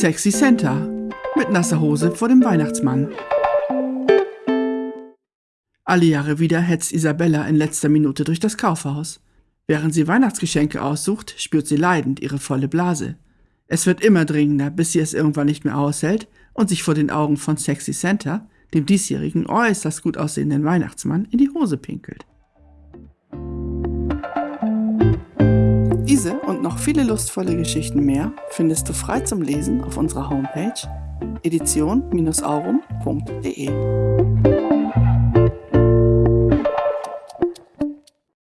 Sexy Santa mit nasser Hose vor dem Weihnachtsmann. Alle Jahre wieder hetzt Isabella in letzter Minute durch das Kaufhaus. Während sie Weihnachtsgeschenke aussucht, spürt sie leidend ihre volle Blase. Es wird immer dringender, bis sie es irgendwann nicht mehr aushält und sich vor den Augen von Sexy Santa, dem diesjährigen äußerst gut aussehenden Weihnachtsmann, in die Hose pinkelt. Diese und noch viele lustvolle Geschichten mehr findest du frei zum Lesen auf unserer Homepage edition-aurum.de.